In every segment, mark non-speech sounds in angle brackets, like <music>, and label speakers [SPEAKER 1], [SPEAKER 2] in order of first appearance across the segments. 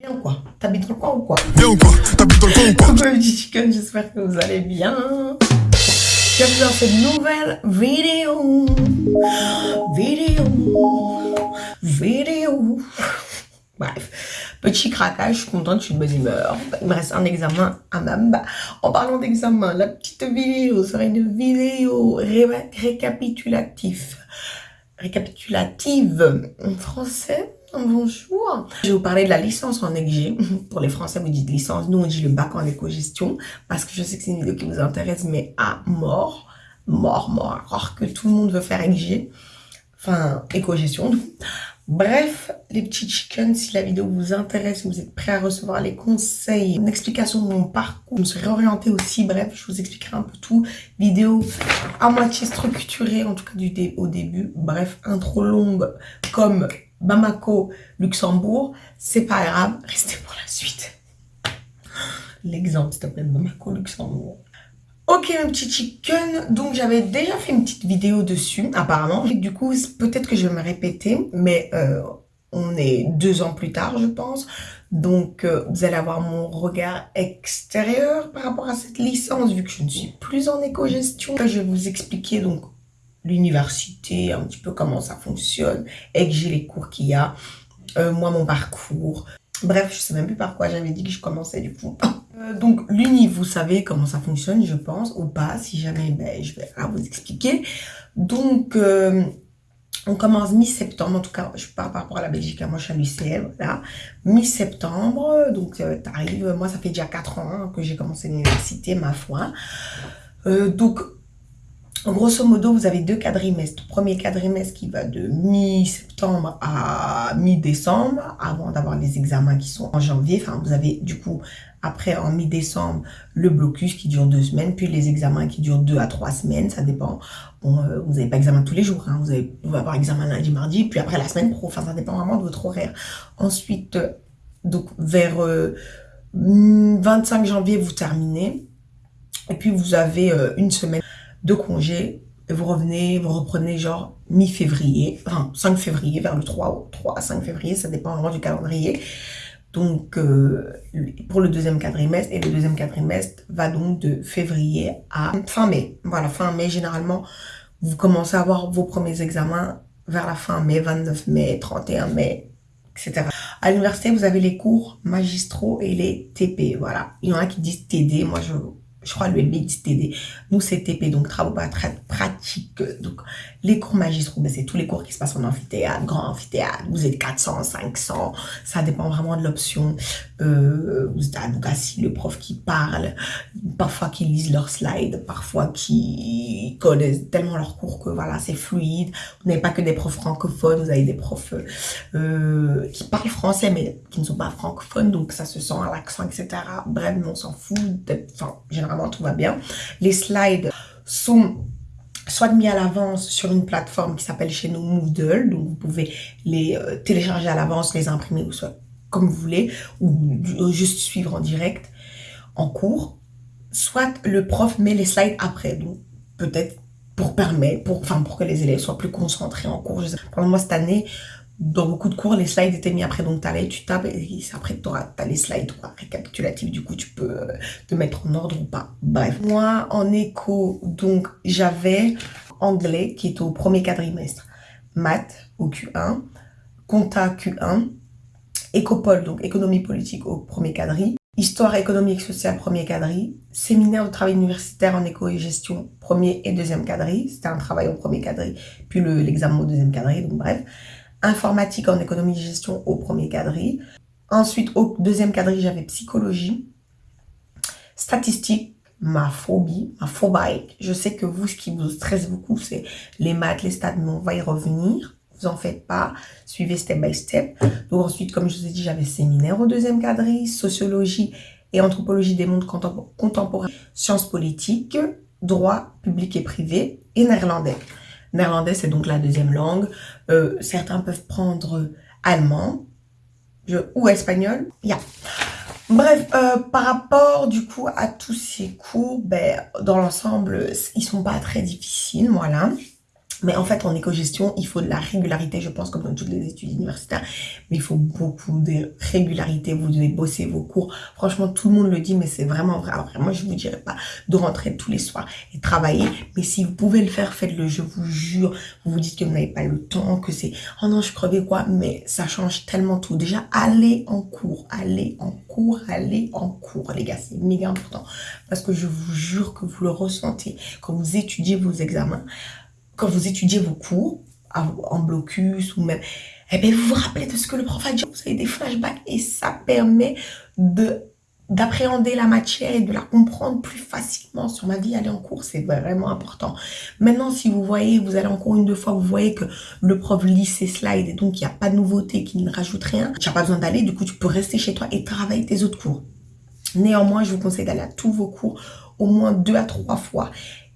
[SPEAKER 1] Bien ou quoi? T'habites dans le coin ou quoi?
[SPEAKER 2] Bien ou quoi? T'habites dans le coin ou quoi?
[SPEAKER 1] Petits chickens, j'espère que vous allez bien. Bienvenue dans cette nouvelle vidéo. Vidéo. Vidéo. Bref, petit craquage, je suis contente, je suis de bonne humeur. Il me reste un examen à Mamba. En parlant d'examen, la petite vidéo sera une vidéo ré récapitulative. Récapitulative en français Bonjour. Je vais vous parler de la licence en EG. <laughs> Pour les Français, vous dites licence. Nous, on dit le bac en éco-gestion. Parce que je sais que c'est une vidéo qui vous intéresse, mais à mort. Mort, mort. Alors que tout le monde veut faire EG. Enfin, éco-gestion. Bref, les petits chickens, si la vidéo vous intéresse, vous êtes prêts à recevoir les conseils, une explication de mon parcours, je me suis réorientée aussi, bref, je vous expliquerai un peu tout. Vidéo à moitié structurée, en tout cas du dé au début. Bref, intro longue comme Bamako, Luxembourg, c'est pas grave, restez pour la suite. L'exemple, s'il te plaît, Bamako, Luxembourg. Ok, mes petits chicken, donc j'avais déjà fait une petite vidéo dessus, apparemment. du coup, peut-être que je vais me répéter, mais euh, on est deux ans plus tard, je pense. Donc, euh, vous allez avoir mon regard extérieur par rapport à cette licence, vu que je ne suis plus en éco-gestion. Je vais vous expliquer donc l'université, un petit peu comment ça fonctionne, et que j'ai les cours qu'il y a, euh, moi mon parcours. Bref, je sais même plus par quoi j'avais dit que je commençais du coup. <laughs> Euh, donc l'uni, vous savez comment ça fonctionne, je pense, ou pas, si jamais, ben, je vais vous expliquer. Donc, euh, on commence mi-septembre, en tout cas, je parle par rapport à la Belgique, hein, moi je suis à l'UCL, voilà. Mi-septembre, donc tu arrives, moi ça fait déjà 4 ans hein, que j'ai commencé l'université, ma foi. donc Grosso modo, vous avez deux quadrimestres. Premier quadrimestre qui va de mi-septembre à mi-décembre, avant d'avoir les examens qui sont en janvier. Enfin, vous avez du coup, après en mi-décembre, le blocus qui dure deux semaines, puis les examens qui durent deux à trois semaines, ça dépend. Bon, euh, vous n'avez pas examen tous les jours, hein. vous, avez, vous avoir examen lundi, mardi, puis après la semaine pro. Enfin, ça dépend vraiment de votre horaire. Ensuite, euh, donc vers 25 euh, janvier, vous terminez. Et puis, vous avez une semaine de congé, et vous revenez, vous reprenez genre mi-février, enfin 5 février, vers le 3, 3 à 5 février, ça dépend vraiment du calendrier. Donc, euh, pour le deuxième quadrimestre, et le deuxième quadrimestre va donc de février à fin mai. Voilà, fin mai, généralement, vous commencez à avoir vos premiers examens vers la fin mai, 29 mai, 31 mai, etc. À l'université, vous avez les cours magistraux et les TP, voilà. Il y en a qui disent TD, moi je je crois l'ULB TD. Nous, c'est TP, donc travaux pratiques. Donc, les cours magistraux, ben, c'est tous les cours qui se passent en amphithéâtre, grand amphithéâtre. Vous êtes 400, 500, ça dépend vraiment de l'option. Euh, vous êtes assis, le prof qui parle, parfois qui lisent leurs slides, parfois qui connaissent tellement leurs cours que voilà, c'est fluide. Vous n'avez pas que des profs francophones, vous avez des profs euh, qui parlent français, mais qui ne sont pas francophones, donc ça se sent à l'accent, etc. Bref, on s'en fout. Enfin, généralement, tout va bien. Les slides sont soit mis à l'avance sur une plateforme qui s'appelle chez nous Moodle, donc vous pouvez les euh, télécharger à l'avance, les imprimer ou soit comme vous voulez, ou juste suivre en direct en cours, soit le prof met les slides après, donc peut-être pour permettre, pour, enfin pour que les élèves soient plus concentrés en cours. Pendant moi cette année, dans beaucoup de cours, les slides étaient mis après, donc tu tu tapes, et après tu as les slides récapitulatifs, du coup tu peux euh, te mettre en ordre ou pas. Bref, moi en éco, donc j'avais anglais qui est au premier quadrimestre, maths au Q1, compta Q1, écopole, donc économie politique au premier quadri, histoire économique sociale premier quadri, séminaire de travail universitaire en éco et gestion premier et deuxième quadri, c'était un travail au premier quadri, puis l'examen au deuxième quadri, donc bref informatique en économie de gestion au premier quadri. Ensuite, au deuxième quadri, j'avais psychologie, statistique, ma phobie, ma phobie. Je sais que vous, ce qui vous stresse beaucoup, c'est les maths, les stats, mais on va y revenir. Vous en faites pas, suivez step by step. Donc ensuite, comme je vous ai dit, j'avais séminaire au deuxième quadri, sociologie et anthropologie des mondes contemporains, sciences politiques, droit public et privé et néerlandais. Néerlandais, c'est donc la deuxième langue. Euh, certains peuvent prendre allemand ou espagnol. Yeah. Bref, euh, par rapport du coup à tous ces cours, ben, dans l'ensemble, ils sont pas très difficiles, voilà. Mais en fait, en éco-gestion, il faut de la régularité, je pense, comme dans toutes les études universitaires. Mais il faut beaucoup de régularité. Vous devez bosser vos cours. Franchement, tout le monde le dit, mais c'est vraiment vrai. Alors, moi, je vous dirais pas de rentrer tous les soirs et travailler. Mais si vous pouvez le faire, faites-le. Je vous jure. Vous vous dites que vous n'avez pas le temps, que c'est, oh non, je crevais quoi. Mais ça change tellement tout. Déjà, allez en cours. Allez en cours. Allez en cours, les gars. C'est méga important. Parce que je vous jure que vous le ressentez quand vous étudiez vos examens quand vous étudiez vos cours, en blocus ou même, eh bien, vous vous rappelez de ce que le prof a dit, vous avez des flashbacks et ça permet de d'appréhender la matière et de la comprendre plus facilement sur ma vie aller en cours c'est vraiment important. Maintenant si vous voyez vous allez encore une deux fois vous voyez que le prof lit ses slides et donc il n'y a pas de nouveauté qui ne rajoute rien tu n'as pas besoin d'aller du coup tu peux rester chez toi et travailler tes autres cours. Néanmoins je vous conseille d'aller à tous vos cours au moins deux à trois fois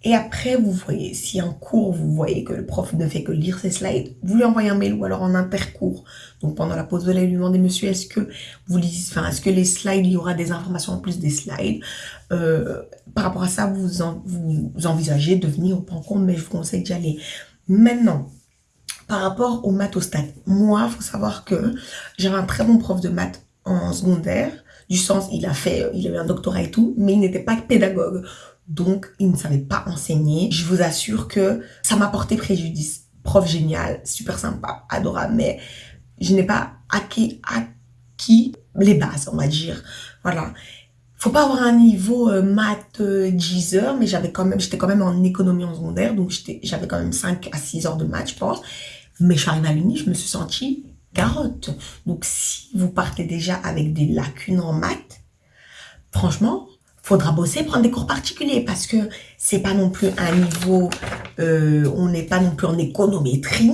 [SPEAKER 1] et après, vous voyez, si en cours, vous voyez que le prof ne fait que lire ses slides, vous lui envoyez un mail ou alors en intercours. Donc pendant la pause, vous allez lui demander, monsieur, est-ce que vous lisez, enfin, est-ce que les slides, il y aura des informations en plus des slides? Euh, Par rapport à ça, vous, envisagez de venir au compte, mais je vous conseille d'y aller. Maintenant, par rapport aux maths au stade, moi, il faut savoir que j'avais un très bon prof de maths en secondaire, du sens, il a fait, il a eu un doctorat et tout, mais il n'était pas pédagogue. Donc, il ne savait pas enseigner. Je vous assure que ça m'a porté préjudice. Prof génial, super sympa, adorable, mais je n'ai pas acquis, les bases, on va dire. Voilà. Faut pas avoir un niveau euh, maths euh, 10 heures, mais j'avais quand même, j'étais quand même en économie en secondaire, donc j'avais quand même 5 à 6 heures de maths, je pense. Mais je suis arrivée à l'uni, je me suis sentie carotte. Donc, si vous partez déjà avec des lacunes en maths, franchement, faudra bosser, prendre des cours particuliers parce que c'est pas non plus un niveau, euh, on n'est pas non plus en économétrie,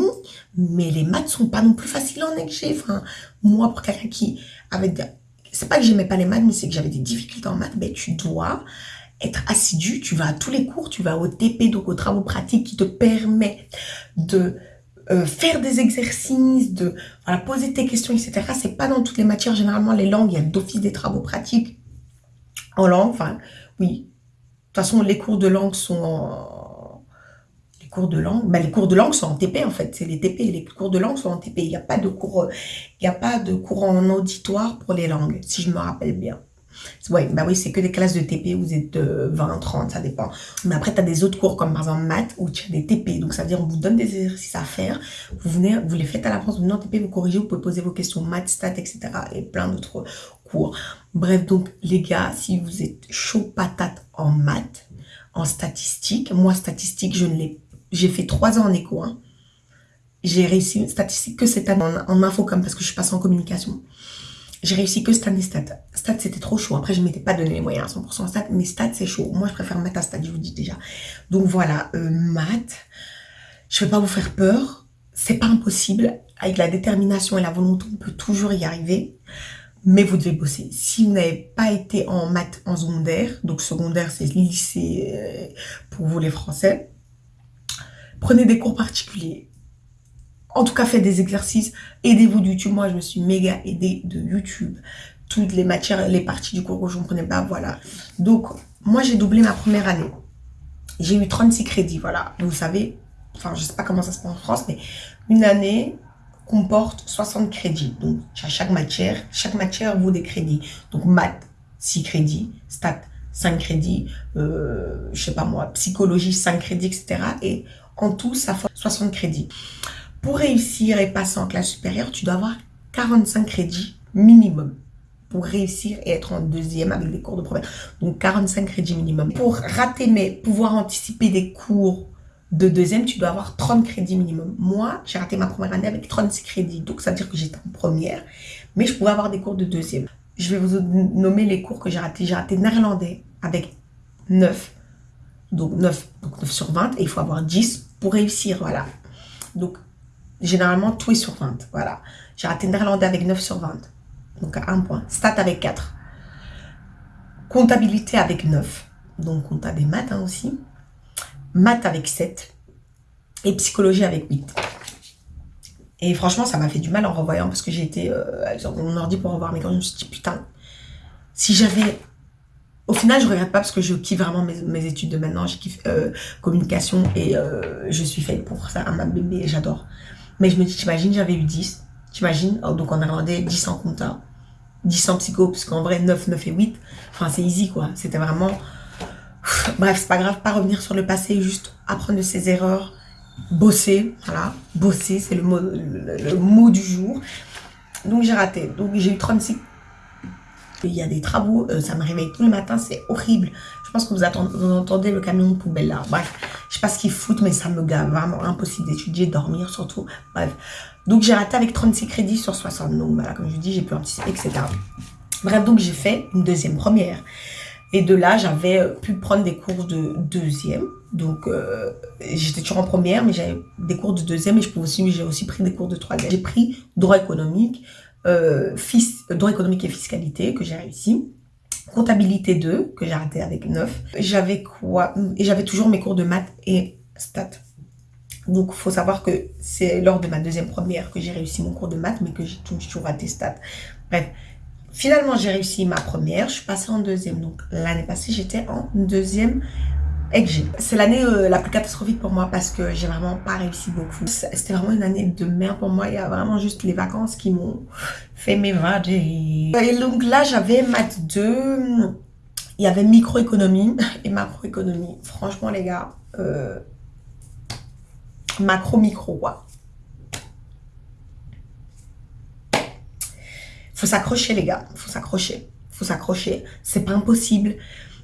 [SPEAKER 1] mais les maths sont pas non plus faciles en. Enfin, moi, pour quelqu'un qui avait, c'est pas que j'aimais pas les maths, mais c'est que j'avais des difficultés en maths, ben tu dois être assidu, tu vas à tous les cours, tu vas au TP, donc aux travaux pratiques qui te permet de euh, faire des exercices, de voilà, poser tes questions, etc. C'est pas dans toutes les matières, généralement les langues, il y a d'office des travaux pratiques en langue, enfin, oui. De toute façon, les cours de langue sont en... Les cours de langue, ben, les cours de langue sont en TP en fait, c'est les TP, les cours de langue sont en TP. Il n'y a pas de cours, il n'y a pas de cours en auditoire pour les langues, si je me rappelle bien. Ouais, bah oui, c'est que des classes de TP, vous êtes 20, 30, ça dépend. Mais après, tu as des autres cours comme par exemple maths où tu as des TP. Donc ça veut dire on vous donne des exercices à faire, vous venez, vous les faites à l'avance, vous venez en TP, vous corrigez, vous pouvez poser vos questions maths, stats, etc. Et plein d'autres cours. Bref, donc les gars, si vous êtes chaud patate en maths, en statistique, moi statistique, je ne l'ai, j'ai fait trois ans en éco, hein. J'ai réussi une statistique que cette année en, en info comme parce que je suis passée en communication. J'ai réussi que stats et stats. Stats, c'était trop chaud. Après, je ne m'étais pas donné les moyens à 100% stats, mais stats, c'est chaud. Moi, je préfère maths à stats, je vous dis déjà. Donc voilà, euh, maths, je ne vais pas vous faire peur. C'est pas impossible. Avec la détermination et la volonté, on peut toujours y arriver. Mais vous devez bosser. Si vous n'avez pas été en maths en secondaire, donc secondaire, c'est lycée euh, pour vous les Français, prenez des cours particuliers en tout cas, faites des exercices. Aidez-vous de YouTube. Moi, je me suis méga aidée de YouTube. Toutes les matières, les parties du cours que je ne comprenais pas, voilà. Donc, moi, j'ai doublé ma première année. J'ai eu 36 crédits, voilà. Vous savez, enfin, je ne sais pas comment ça se passe en France, mais une année comporte 60 crédits. Donc, à chaque matière, chaque matière vaut des crédits. Donc, maths, 6 crédits, stats, 5 crédits, euh, je sais pas moi, psychologie, 5 crédits, etc. Et en tout, ça fait 60 crédits. Pour réussir et passer en classe supérieure, tu dois avoir 45 crédits minimum pour réussir et être en deuxième avec des cours de première. Donc 45 crédits minimum. Pour rater mais pouvoir anticiper des cours de deuxième, tu dois avoir 30 crédits minimum. Moi, j'ai raté ma première année avec 36 crédits. Donc ça veut dire que j'étais en première, mais je pouvais avoir des cours de deuxième. Je vais vous nommer les cours que j'ai ratés. J'ai raté néerlandais avec 9. Donc 9, donc 9 sur 20 et il faut avoir 10 pour réussir, voilà. Donc Généralement, tout est sur 20. Voilà. J'ai raté néerlandais avec 9 sur 20. Donc, à 1 point. Stat avec 4. Comptabilité avec 9. Donc, compta des maths hein, aussi. Maths avec 7. Et psychologie avec 8. Et franchement, ça m'a fait du mal en revoyant parce que j'ai été euh, mon ordi pour revoir mes cours. Je me suis dit, putain, si j'avais Au final, je regrette pas parce que je kiffe vraiment mes, études de maintenant. Je kiffe euh, communication et euh, je suis faite pour ça ma bébé. J'adore. Mais je me dis, t'imagines, j'avais eu 10. T'imagines oh, Donc, on a demandé 10 en compta, 10 en psycho, parce qu'en vrai, 9, 9 et 8, enfin, c'est easy, quoi. C'était vraiment... Bref, c'est pas grave, pas revenir sur le passé, juste apprendre de ses erreurs, bosser, voilà. Bosser, c'est le mot, le mot du jour. Donc, j'ai raté. Donc, j'ai eu 36 il y a des travaux, euh, ça me réveille tous les matins, c'est horrible. Je pense que vous, entendez le camion poubelle là. Bref, je sais pas ce qu'ils foutent, mais ça me gave. Vraiment impossible d'étudier, dormir surtout. Bref. Donc j'ai raté avec 36 crédits sur 60. Donc voilà, comme je vous dis, j'ai pu anticiper, etc. Bref, donc j'ai fait une deuxième première. Et de là, j'avais euh, pu prendre des cours de deuxième. Donc, euh, j'étais toujours en première, mais j'avais des cours de deuxième et je aussi, j'ai aussi pris des cours de troisième. J'ai pris droit économique, euh, droit économique et fiscalité que j'ai réussi. Comptabilité 2 que j'ai raté avec 9. J'avais quoi Et j'avais toujours mes cours de maths et stats. Donc, il faut savoir que c'est lors de ma deuxième première que j'ai réussi mon cours de maths, mais que j'ai toujours raté stats. Bref, finalement, j'ai réussi ma première. Je suis passée en deuxième. Donc, l'année passée, j'étais en deuxième c'est l'année euh, la plus catastrophique pour moi parce que j'ai vraiment pas réussi beaucoup. C'était vraiment une année de merde pour moi. Il y a vraiment juste les vacances qui m'ont fait m'évader. Et donc là, j'avais maths 2. Il y avait microéconomie <laughs> et macroéconomie. Franchement, les gars, euh, macro-micro, quoi. Faut s'accrocher, les gars. Faut s'accrocher. Faut s'accrocher. C'est pas impossible.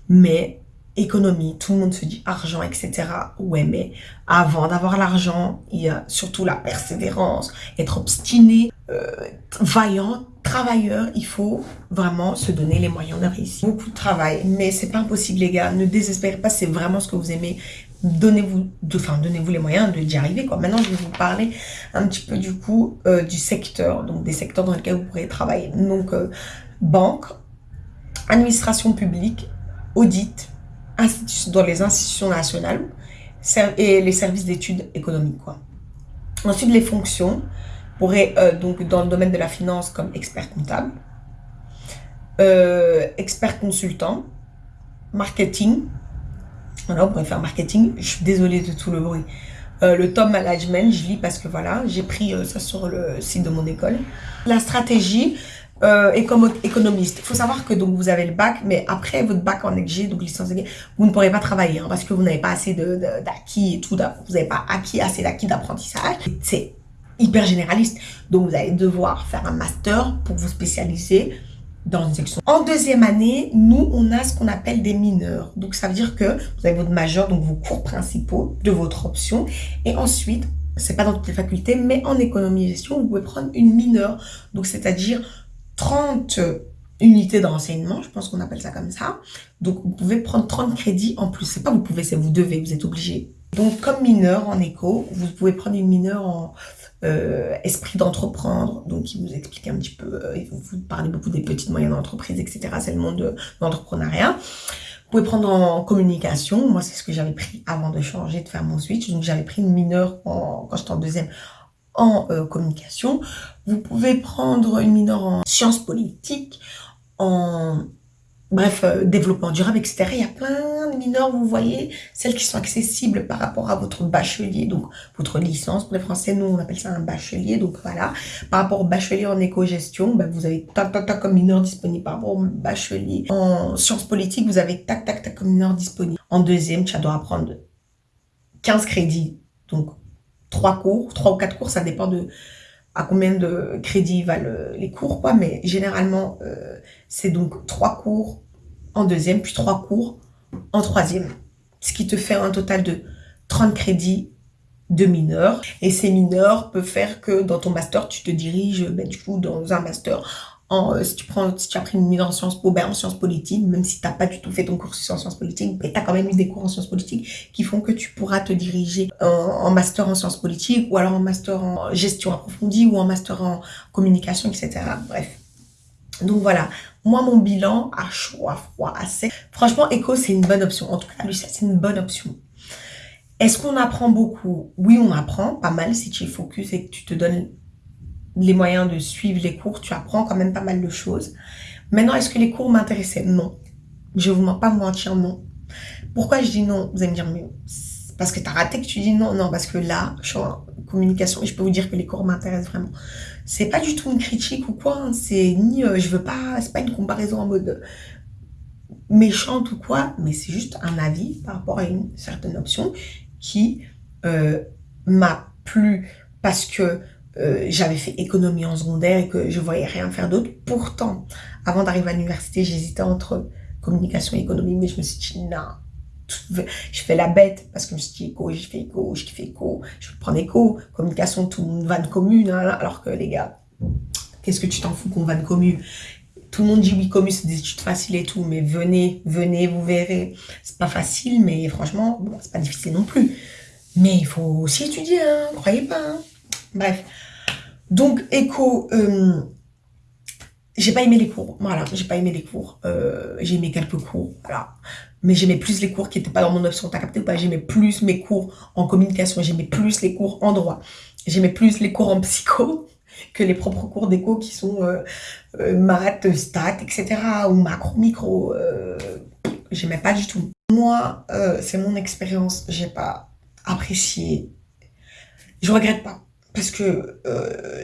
[SPEAKER 1] Mais économie, tout le monde se dit argent, etc. Ouais, mais avant d'avoir l'argent, il y a surtout la persévérance, être obstiné, euh, vaillant, travailleur. Il faut vraiment se donner les moyens de réussir. Beaucoup de travail, mais c'est pas impossible, les gars. Ne désespérez pas, c'est vraiment ce que vous aimez. Donnez-vous enfin, donnez-vous les moyens d'y arriver. Quoi. Maintenant, je vais vous parler un petit peu du coup euh, du secteur, donc des secteurs dans lesquels vous pourrez travailler. Donc, euh, banque, administration publique, audit, dans les institutions nationales et les services d'études économiques. Quoi. Ensuite, les fonctions pourraient, euh, donc dans le domaine de la finance, comme expert comptable, euh, expert consultant, marketing. Voilà, on pourrait faire marketing. Je suis désolée de tout le bruit. Euh, le top management, je lis parce que voilà, j'ai pris ça sur le site de mon école. La stratégie, euh, et comme économiste. Il faut savoir que donc vous avez le bac, mais après votre bac en EG, donc licence EG, vous ne pourrez pas travailler hein, parce que vous n'avez pas assez d'acquis et tout, vous n'avez pas acquis assez d'acquis d'apprentissage. C'est hyper généraliste. Donc vous allez devoir faire un master pour vous spécialiser dans une section. En deuxième année, nous, on a ce qu'on appelle des mineurs. Donc ça veut dire que vous avez votre majeur, donc vos cours principaux de votre option. Et ensuite, c'est pas dans toutes les facultés, mais en économie et gestion, vous pouvez prendre une mineure. Donc c'est-à-dire 30 unités d'enseignement, je pense qu'on appelle ça comme ça. Donc, vous pouvez prendre 30 crédits en plus. C'est pas vous pouvez, c'est vous devez, vous êtes obligé. Donc, comme mineur en éco, vous pouvez prendre une mineure en euh, esprit d'entreprendre. Donc, il vous explique un petit peu, euh, vous parle beaucoup des petites moyennes entreprises, etc. C'est le monde de l'entrepreneuriat. Vous pouvez prendre en communication. Moi, c'est ce que j'avais pris avant de changer, de faire mon switch. Donc, j'avais pris une mineure quand j'étais en deuxième en euh, communication. Vous pouvez prendre une mineure en sciences politiques, en bref, euh, développement durable, etc. Il y a plein de mineurs, vous voyez, celles qui sont accessibles par rapport à votre bachelier, donc votre licence. Pour les Français, nous, on appelle ça un bachelier, donc voilà. Par rapport au bachelier en éco-gestion, ben, vous avez tac, tac, tac comme mineur disponible. Par rapport au bachelier en sciences politiques, vous avez tac, tac, tac comme mineur disponible. En deuxième, tu dois apprendre 15 crédits, donc trois cours, trois ou quatre cours, ça dépend de à combien de crédits valent les cours, quoi. Mais généralement, euh, c'est donc trois cours en deuxième, puis trois cours en troisième. Ce qui te fait un total de 30 crédits de mineurs. Et ces mineurs peuvent faire que dans ton master, tu te diriges ben, du coup dans un master euh, si, tu prends, si tu as pris une mise en sciences po, ben, en sciences politiques, même si tu n'as pas du tout fait ton cursus en sciences politiques, ben, tu as quand même eu des cours en sciences politiques qui font que tu pourras te diriger en, master en sciences politiques ou alors en master en gestion approfondie ou en master en communication, etc. Bref. Donc voilà, moi mon bilan à chaud, à froid, à sec. Franchement, éco c'est une bonne option. En tout cas, lui, c'est une bonne option. Est-ce qu'on apprend beaucoup? Oui, on apprend pas mal si tu es focus et que tu te donnes les moyens de suivre les cours, tu apprends quand même pas mal de choses. Maintenant, est-ce que les cours m'intéressaient? Non. Je vous mens pas mentir, non. Pourquoi je dis non? Vous allez me dire, mais parce que tu as raté que tu dis non. Non, parce que là, je suis en communication et je peux vous dire que les cours m'intéressent vraiment. C'est pas du tout une critique ou quoi. Hein. C'est ni, euh, je veux pas, c'est pas une comparaison en mode méchante ou quoi, mais c'est juste un avis par rapport à une certaine option qui euh, m'a plu parce que euh, j'avais fait économie en secondaire et que je voyais rien faire d'autre. Pourtant, avant d'arriver à l'université, j'hésitais entre communication et économie, mais je me suis dit, non, je fais la bête parce que je me suis dit éco, je fais éco, je fais éco, je vais prendre éco, communication, tout le monde vanne commune, hein, alors que les gars, qu'est-ce que tu t'en fous qu'on vanne commune tout le monde dit oui, commu, c'est des études faciles et tout, mais venez, venez, vous verrez. C'est pas facile, mais franchement, bon, c'est pas difficile non plus. Mais il faut aussi étudier, hein, croyez pas. Hein. Bref. Donc, éco, euh, j'ai pas aimé les cours. Voilà, j'ai pas aimé les cours. Euh, j'ai aimé quelques cours, voilà. Mais j'aimais plus les cours qui étaient pas dans mon option. T'as capté ou pas? J'aimais plus mes cours en communication. J'aimais plus les cours en droit. J'aimais plus les cours en psycho que les propres cours d'éco qui sont euh, euh, maths, stats, etc. ou macro, micro. J'aimais pas du tout. Moi, c'est mon expérience. J'ai pas apprécié. Je regrette pas parce que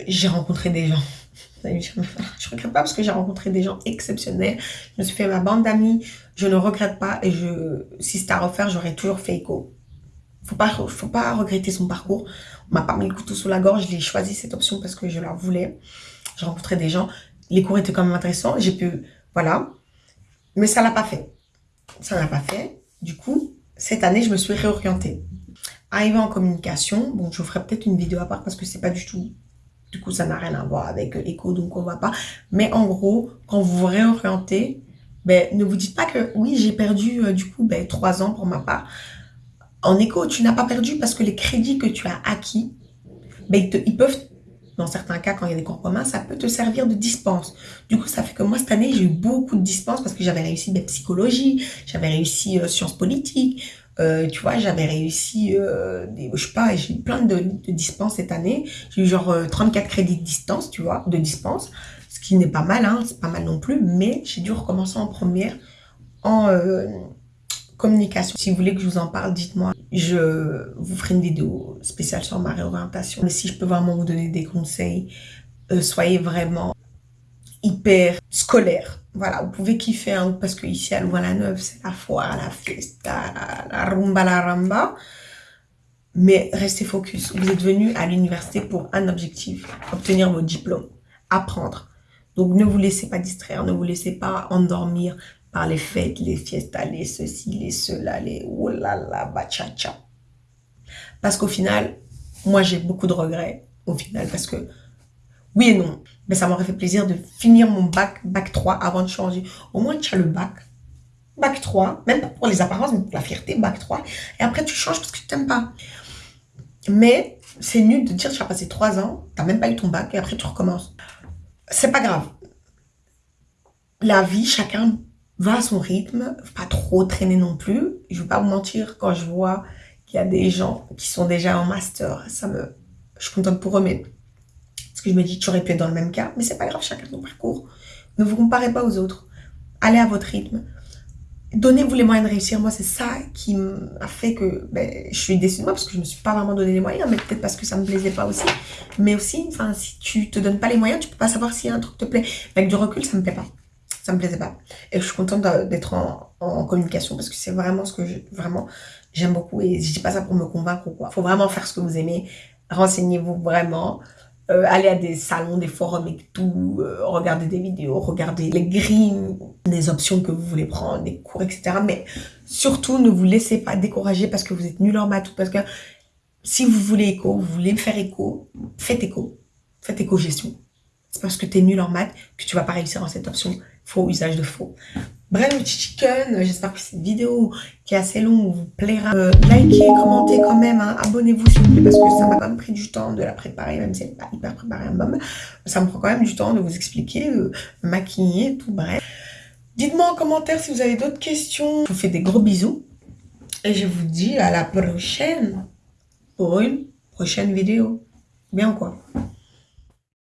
[SPEAKER 1] j'ai rencontré des gens. <laughs> Je regrette pas parce que j'ai rencontré des gens exceptionnels. Je me suis fait ma bande d'amis. Je ne regrette pas et je, si c'était à refaire, j'aurais toujours fait éco. Faut pas, faut pas regretter son parcours. On m'a pas mis le couteau sous la gorge. J'ai choisi cette option parce que je la voulais. J'ai rencontré des gens. Les cours étaient quand même intéressants. J'ai pu, voilà. Mais ça l'a pas fait. Ça l'a pas fait. Du coup, cette année, je me suis réorientée. Arrivée en communication, bon, je ferai peut-être une vidéo à part parce que c'est pas du tout du coup, ça n'a rien à voir avec l'éco, donc on va pas. Mais en gros, quand vous vous réorientez, ben, ne vous dites pas que oui, j'ai perdu euh, du coup ben, trois ans pour ma part. En éco, tu n'as pas perdu parce que les crédits que tu as acquis, ben, ils, peuvent, dans certains cas, quand il y a des cours communs, ça peut te servir de dispense. Du coup, ça fait que moi, cette année, j'ai eu beaucoup de dispenses parce que j'avais réussi ben, psychologie, j'avais réussi euh, sciences politiques, euh, tu vois, j'avais réussi, euh, je sais pas, j'ai eu plein de, de dispenses cette année. J'ai eu genre 34 crédits de distance, tu vois, de dispense, ce qui n'est pas mal, hein, c'est pas mal non plus, mais j'ai dû recommencer en première en communication. Si vous voulez que je vous en parle, dites-moi. Je vous ferai une vidéo spéciale sur ma réorientation. Mais si je peux vraiment vous donner des conseils, euh, soyez vraiment hyper scolaire. Voilà, vous pouvez kiffer, hein, parce que ici à Louvain-la-Neuve, c'est la foire, la fiesta, la, rumba, la ramba. Mais restez focus. Vous êtes venu à l'université pour un objectif, obtenir votre diplôme, apprendre. Donc ne vous laissez pas distraire, ne vous laissez pas endormir par les fêtes, les fiestas, les ceci, les cela, les oh là là, bachacha. Parce qu'au final, moi j'ai beaucoup de regrets au final parce que oui et non, mais ça m'aurait fait plaisir de finir mon bac, bac 3 avant de changer. Au moins tu as le bac, bac 3, même pas pour les apparences, mais pour la fierté, bac 3. Et après tu changes parce que tu t'aimes pas. Mais c'est nul de dire tu as passé 3 ans, tu n'as même pas eu ton bac et après tu recommences. C'est pas grave. La vie, chacun va à son rythme, pas trop traîner non plus. Je vais pas vous mentir, quand je vois qu'il y a des gens qui sont déjà en master, ça me, je suis contente pour eux, mais parce que je me dis, tu aurais pu être dans le même cas, mais c'est pas grave, chacun son parcours. Ne vous comparez pas aux autres. Allez à votre rythme. Donnez-vous les moyens de réussir. Moi, c'est ça qui m'a fait que ben, je suis déçue de moi parce que je me suis pas vraiment donné les moyens, mais peut-être parce que ça me plaisait pas aussi. Mais aussi, enfin, si tu te donnes pas les moyens, tu peux pas savoir si un truc te plaît. Avec du recul, ça me plaît pas ça me plaisait pas. Et je suis contente d'être en, communication parce que c'est vraiment ce que vraiment j'aime beaucoup et je dis pas ça pour me convaincre ou quoi. Faut vraiment faire ce que vous aimez. Renseignez-vous vraiment. Euh, allez à des salons, des forums et tout. Euh, regardez des vidéos, regardez les grilles, des options que vous voulez prendre, des cours, etc. Mais surtout, ne vous laissez pas décourager parce que vous êtes nul en maths ou parce que si vous voulez éco, vous voulez faire éco, faites éco. Faites éco-gestion. C'est parce que tu es nul en maths que tu vas pas réussir en cette option faux usage de faux. Bref, chicken, j'espère que cette vidéo qui est assez longue vous plaira. Euh, likez, commentez quand même, hein. abonnez-vous s'il vous plaît, parce que ça m'a quand même pris du temps de la préparer, même si elle n'est pas hyper préparée un moment. Ça me prend quand même du temps de vous expliquer, euh, maquiller, tout bref. Dites-moi en commentaire si vous avez d'autres questions. Je vous fais des gros bisous. Et je vous dis à la prochaine pour une prochaine vidéo. Bien quoi?